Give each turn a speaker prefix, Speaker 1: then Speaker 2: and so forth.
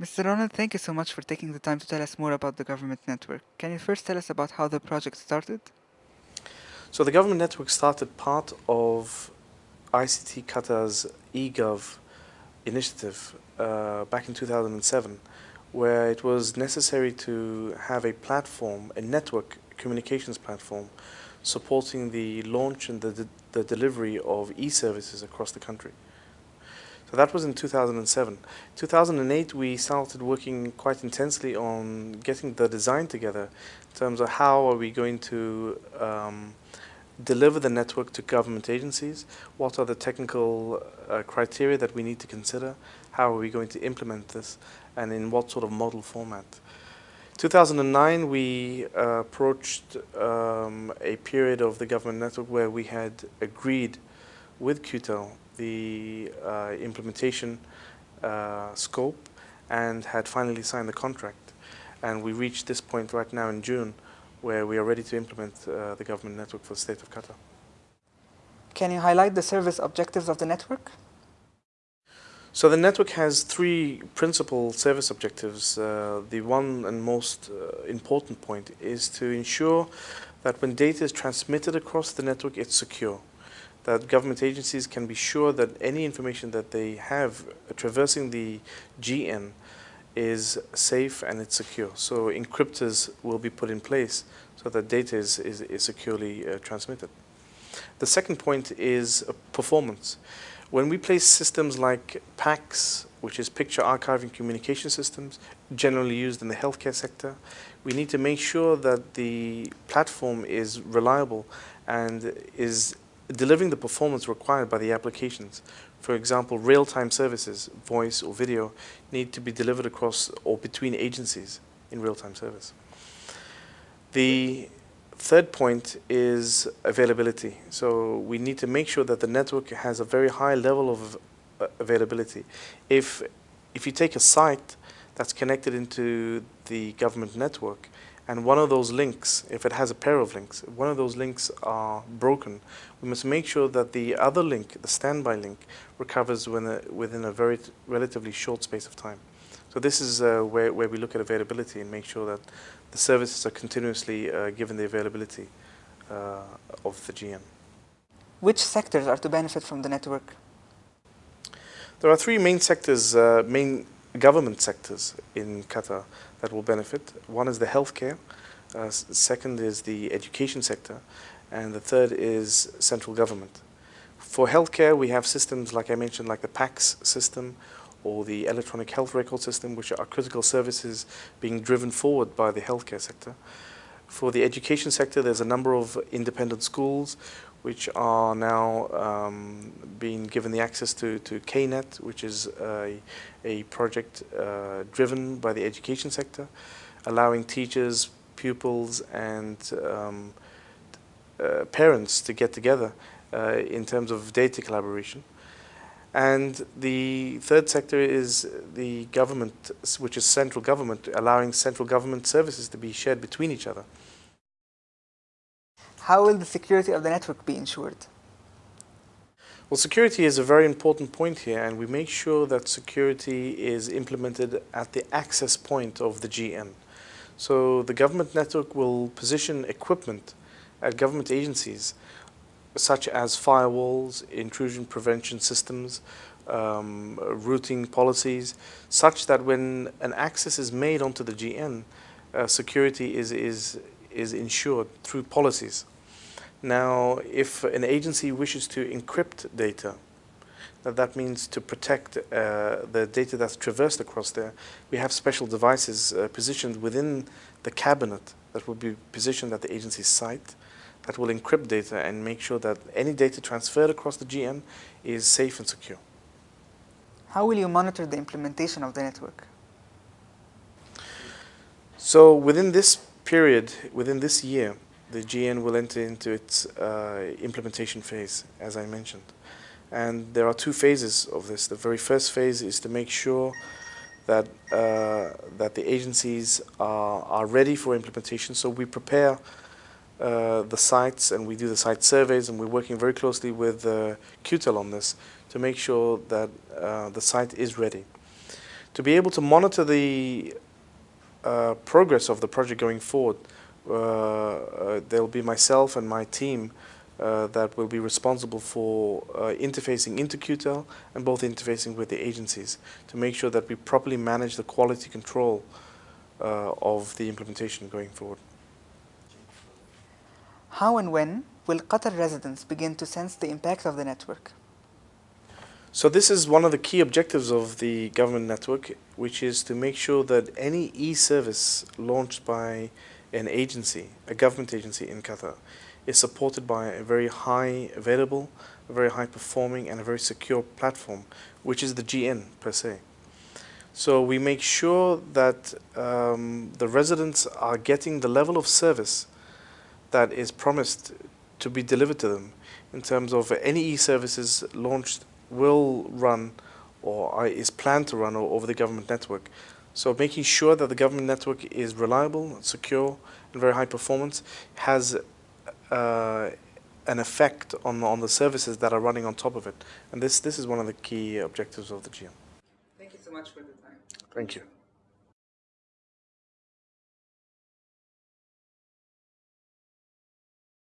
Speaker 1: Mr. Ronald, thank you so much for taking the time to tell us more about the government network. Can you first tell us about how the project started?
Speaker 2: So the government network started part of ICT Qatar's eGov initiative uh, back in 2007, where it was necessary to have a platform, a network communications platform, supporting the launch and the, the delivery of e-services across the country. So that was in 2007. 2008 we started working quite intensely on getting the design together in terms of how are we going to um, deliver the network to government agencies, what are the technical uh, criteria that we need to consider, how are we going to implement this, and in what sort of model format. 2009 we uh, approached um, a period of the government network where we had agreed with QTEL the uh, implementation uh, scope and had finally signed the contract. And we reached this point right now in June where we are ready to implement uh, the government network for the state of Qatar.
Speaker 1: Can you highlight the service objectives of the network?
Speaker 2: So the network has three principal service objectives. Uh, the one and most uh, important point is to ensure that when data is transmitted across the network, it's secure that government agencies can be sure that any information that they have traversing the GN is safe and it's secure. So encryptors will be put in place so that data is, is, is securely uh, transmitted. The second point is uh, performance. When we place systems like PACS, which is picture archiving communication systems, generally used in the healthcare sector, we need to make sure that the platform is reliable and is delivering the performance required by the applications. For example, real-time services, voice or video, need to be delivered across or between agencies in real-time service. The third point is availability. So we need to make sure that the network has a very high level of uh, availability. If, if you take a site that's connected into the government network, and one of those links, if it has a pair of links, one of those links are broken, we must make sure that the other link, the standby link, recovers within a, within a very relatively short space of time. So this is uh, where, where we look at availability and make sure that the services are continuously uh, given the availability uh, of the GN.
Speaker 1: Which sectors are to benefit from the network?
Speaker 2: There are three main sectors, uh, main government sectors in Qatar that will benefit. One is the healthcare, uh, second is the education sector, and the third is central government. For healthcare, we have systems, like I mentioned, like the PACS system or the electronic health record system, which are critical services being driven forward by the healthcare sector. For the education sector, there's a number of independent schools which are now um, being given the access to, to KNET, which is a, a project uh, driven by the education sector, allowing teachers, pupils, and um, uh, parents to get together uh, in terms of data collaboration. And the third sector is the government, which is central government, allowing central government services to be shared between each other.
Speaker 1: How will the security of the network be ensured?
Speaker 2: Well, security is a very important point here, and we make sure that security is implemented at the access point of the GN. So the government network will position equipment at government agencies such as firewalls, intrusion prevention systems, um, routing policies, such that when an access is made onto the GN, uh, security is, is, is ensured through policies. Now, if an agency wishes to encrypt data, that, that means to protect uh, the data that's traversed across there, we have special devices uh, positioned within the cabinet that will be positioned at the agency's site that will encrypt data and make sure that any data transferred across the GN is safe and secure.
Speaker 1: How will you monitor the implementation of the network?
Speaker 2: So within this period, within this year, the GN will enter into its uh, implementation phase, as I mentioned. And there are two phases of this. The very first phase is to make sure that, uh, that the agencies are, are ready for implementation. So we prepare uh, the sites and we do the site surveys and we're working very closely with uh, QTEL on this to make sure that uh, the site is ready. To be able to monitor the uh, progress of the project going forward, uh, uh, there'll be myself and my team that will be responsible for interfacing into QTEL and both interfacing with the agencies to make sure that we properly manage the quality control of the implementation going forward.
Speaker 1: How and when will Qatar residents begin to sense the impact of the network?
Speaker 2: So this is one of the key objectives of the government network, which is to make sure that any e-service launched by an agency, a government agency in Qatar, is supported by a very high available, a very high performing and a very secure platform, which is the GN per se. So we make sure that um, the residents are getting the level of service that is promised to be delivered to them in terms of any e-services launched will run or is planned to run over the government network. So making sure that the government network is reliable, secure, and very high performance has uh, an effect on, on the services that are running on top of it. And this, this is one of the key objectives of the GN.
Speaker 1: Thank you so much for the time.
Speaker 2: Thank you.